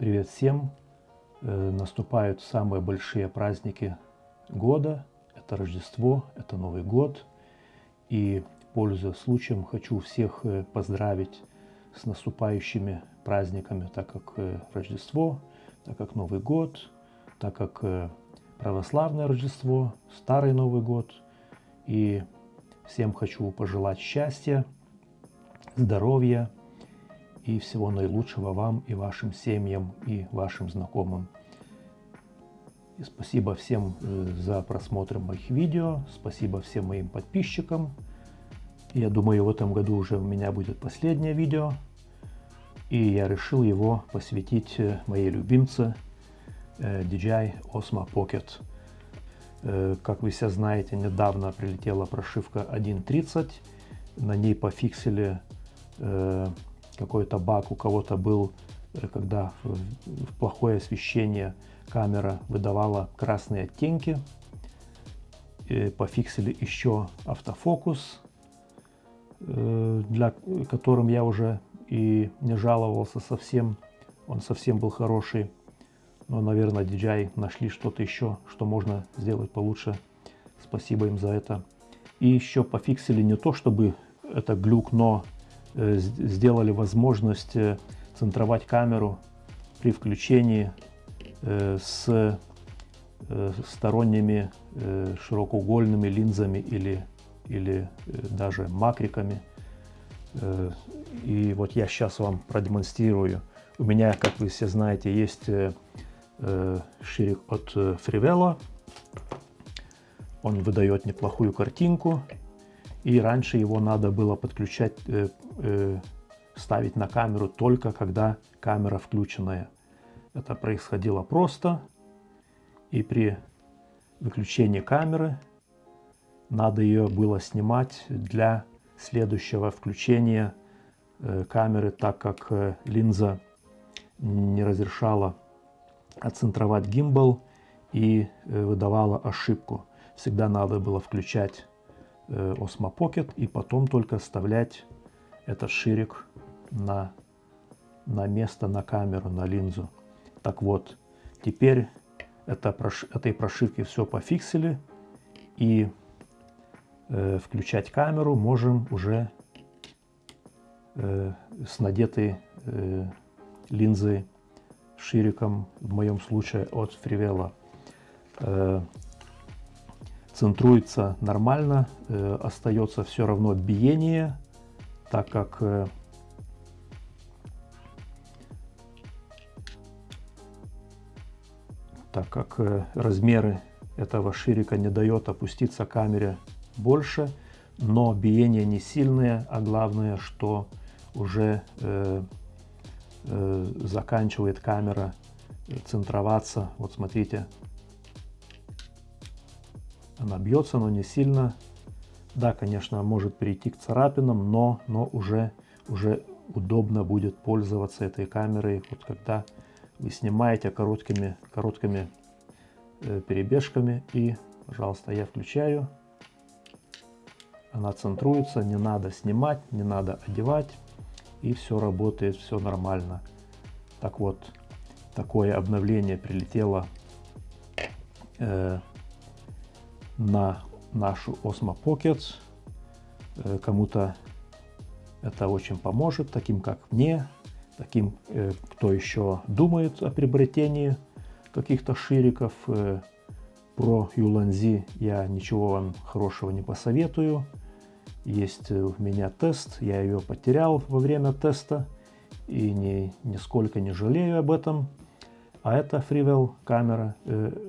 Привет всем! Э, наступают самые большие праздники года. Это Рождество, это Новый год. И, пользуясь случаем, хочу всех э, поздравить с наступающими праздниками, так как э, Рождество, так как Новый год, так как православное Рождество, Старый Новый год. И всем хочу пожелать счастья, здоровья, и всего наилучшего вам и вашим семьям и вашим знакомым. И спасибо всем э, за просмотр моих видео, спасибо всем моим подписчикам. Я думаю, в этом году уже у меня будет последнее видео. И я решил его посвятить э, моей любимце э, DJI Osmo Pocket. Как вы все знаете, недавно прилетела прошивка 1.30. На ней пофиксили какой-то баг у кого-то был, э, когда в плохое освещение камера выдавала красные оттенки. И пофиксили еще автофокус, э, для которым я уже и не жаловался совсем. Он совсем был хороший. Но, наверное, DJI нашли что-то еще, что можно сделать получше. Спасибо им за это. И еще пофиксили не то, чтобы это глюк, но Э, сделали возможность э, центровать камеру при включении э, с сторонними широкоугольными линзами или, или даже макриками. И вот я сейчас вам продемонстрирую. У меня, как вы все знаете, есть ширик от Frivelo. Он выдает неплохую картинку. И раньше его надо было подключать, э, э, ставить на камеру только когда камера включенная. Это происходило просто. И при выключении камеры надо ее было снимать для следующего включения э, камеры, так как э, линза не разрешала отцентровать гимбал и э, выдавала ошибку. Всегда надо было включать Osmo Pocket и потом только вставлять этот ширик на, на место, на камеру, на линзу. Так вот, теперь это, этой прошивки все пофиксили и э, включать камеру можем уже э, с надетой э, линзой шириком, в моем случае от Фривела. Э, центруется нормально, э, остается все равно биение, так как э, так как э, размеры этого ширика не дает опуститься камере больше, но биение не сильное, а главное, что уже э, э, заканчивает камера центроваться. Вот смотрите, она бьется, но не сильно. Да, конечно, может перейти к царапинам, но, но уже, уже удобно будет пользоваться этой камерой, вот когда вы снимаете короткими, короткими э, перебежками. И, пожалуйста, я включаю. Она центруется, не надо снимать, не надо одевать. И все работает, все нормально. Так вот, такое обновление прилетело э, на нашу Osmo Pocket. Э, кому-то это очень поможет, таким как мне, таким, э, кто еще думает о приобретении каких-то шириков. Э, про Юланзи я ничего вам хорошего не посоветую. Есть у меня тест, я ее потерял во время теста и ни, нисколько не жалею об этом. А это Freewell камера,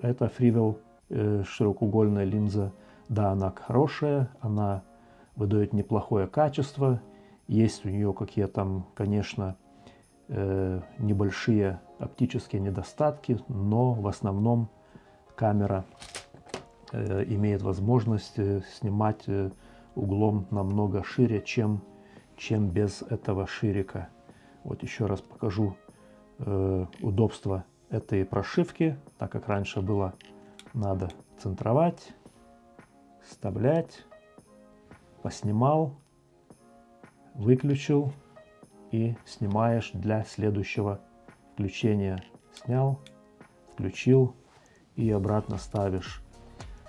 это Э, широкоугольная линза, да, она хорошая, она выдает неплохое качество. Есть у нее какие-то, конечно, э, небольшие оптические недостатки, но в основном камера э, имеет возможность снимать углом намного шире, чем, чем без этого ширика. Вот еще раз покажу удобство этой прошивки, так как раньше было надо центровать, вставлять, поснимал, выключил и снимаешь для следующего включение снял, включил и обратно ставишь.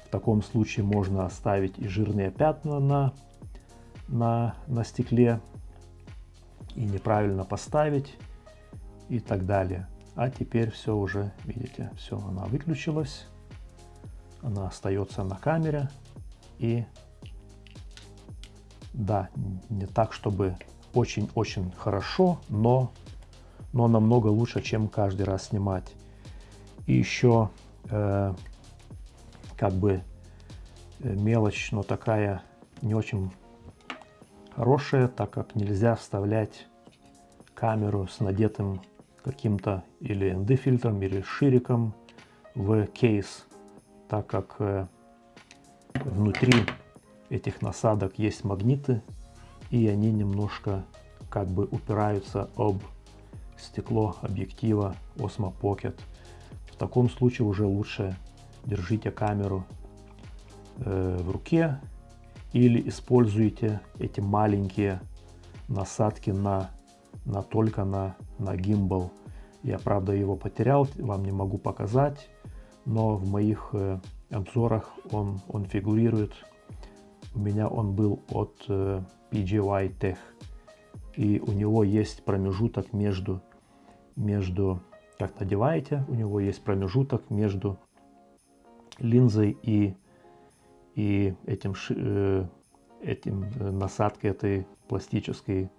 В таком случае можно оставить и жирные пятна на, на, на стекле, и неправильно поставить, и так далее. А теперь все уже, видите, все, она выключилась. Она остается на камере. И да, не так, чтобы очень-очень хорошо, но, но намного лучше, чем каждый раз снимать. И еще э, как бы э, мелочь, но такая не очень хорошая, так как нельзя вставлять камеру с надетым каким-то или ND-фильтром, или шириком в кейс, так как э, внутри этих насадок есть магниты, и они немножко как бы упираются об стекло объектива Osmo Pocket. В таком случае уже лучше держите камеру э, в руке или используйте эти маленькие насадки на, на только на, на гимбал. Я, правда, его потерял, вам не могу показать, но в моих э, обзорах он, он фигурирует. У меня он был от э, PGY Tech. И у него есть промежуток между, между как надеваете, у него есть промежуток между линзой и, и этим, э, этим насадкой этой пластической.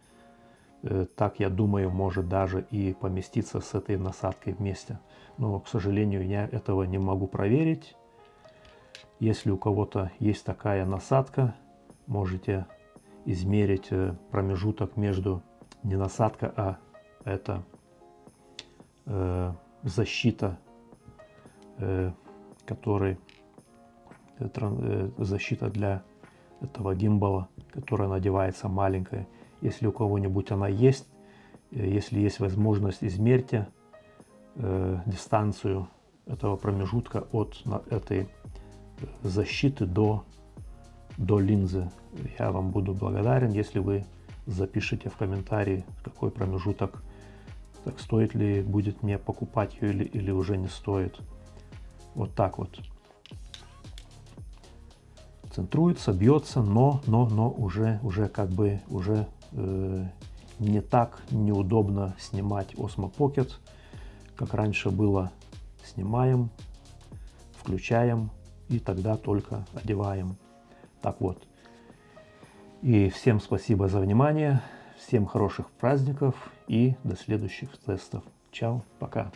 Э, так, я думаю, может даже и поместиться с этой насадкой вместе. Но, к сожалению, я этого не могу проверить. Если у кого-то есть такая насадка, можете измерить промежуток между не насадка, а это э, защита э, который э, э, защита для этого гимбала, которая надевается маленькая. Если у кого-нибудь она есть, э, если есть возможность, измерьте э, дистанцию этого промежутка от этой защиты до, до линзы. Я вам буду благодарен, если вы запишите в комментарии, какой промежуток, так стоит ли будет мне покупать ее или, или уже не стоит. Вот так вот. Центруется, бьется, но, но, но уже, уже как бы, уже э, не так неудобно снимать Osmo Pocket, как раньше было. Снимаем, включаем и тогда только одеваем. Так вот. И всем спасибо за внимание, всем хороших праздников и до следующих тестов. Чао, пока.